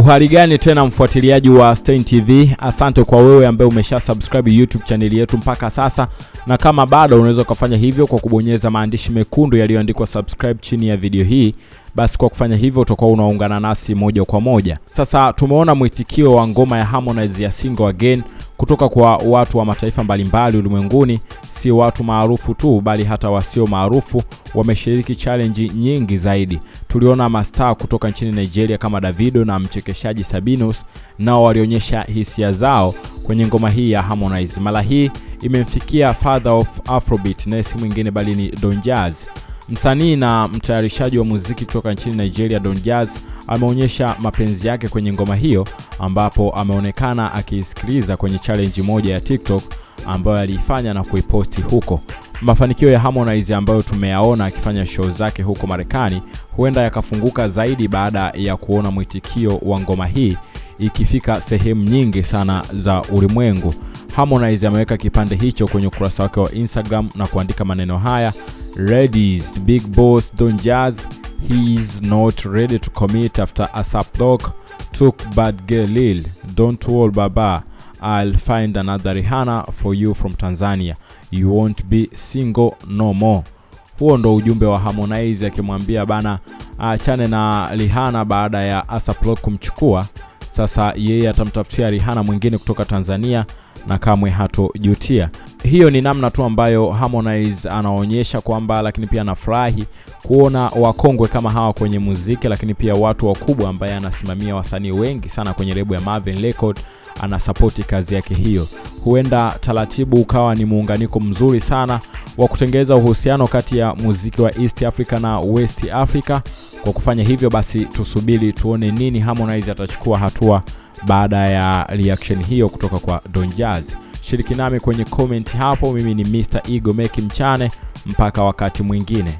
Uhali gani tena mfuatiliaji wa Stein TV, asante kwa wewe ambaye umesha subscribe YouTube chaneli yetu mpaka sasa, na kama bado unaweza ukafanya hivyo kwa kubonyeza maandishi mekundu yaliyoandikwa subscribe chini ya video hii. Basi kwa kufanya hivyo utakuwa unaungana nasi moja kwa moja. Sasa tumeona mwitikio wa ngoma ya Harmonize ya Single Again kutoka kwa watu wa mataifa mbalimbali ulimwenguni, si watu maarufu tu, bali hata wasio maarufu wameshiriki challenge nyingi zaidi. Tuliona mastaa kutoka nchini Nigeria kama Davido na mchekeshaji Sabinus, nao walionyesha hisia zao kwenye ngoma hii ya Harmonize. Mara hii imemfikia father of Afrobeat na si mwingine bali ni Don Jazz. Msanii na mtayarishaji wa muziki kutoka nchini Nigeria Don Jazz ameonyesha mapenzi yake kwenye ngoma hiyo, ambapo ameonekana akiisikiliza kwenye challenge moja ya TikTok ambayo aliifanya na kuiposti huko. Mafanikio ya Harmonize ambayo tumeyaona akifanya show zake huko Marekani huenda yakafunguka zaidi baada ya kuona mwitikio wa ngoma hii ikifika sehemu nyingi sana za ulimwengu. Harmonize ameweka kipande hicho kwenye ukurasa wake wa Instagram na kuandika maneno haya: Ladies, big boss Don Jazz, he is not ready to commit after ASAP took bad girl Lil. Don't wall baba, I'll find another Rihanna for you from Tanzania. You won't be single no more. Huo ndo ujumbe wa Harmonize akimwambia bana achane na Rihanna baada ya ASAP Rocky kumchukua. Sasa yeye atamtafutia Rihanna mwingine kutoka Tanzania na kamwe hatojutia. Hiyo ni namna tu ambayo Harmonize anaonyesha kwamba, lakini pia anafurahi kuona wakongwe kama hawa kwenye muziki, lakini pia watu wakubwa ambaye anasimamia wasanii wengi sana kwenye lebo ya Marvin Record anasapoti kazi yake hiyo. Huenda taratibu ukawa ni muunganiko mzuri sana wa kutengeza uhusiano kati ya muziki wa East Africa na West Africa. Kwa kufanya hivyo basi, tusubiri tuone nini Harmonize atachukua hatua baada ya reaction hiyo kutoka kwa Don. Shiriki nami kwenye comment hapo. Mimi ni Mr. Ego Meki Mchane, mpaka wakati mwingine.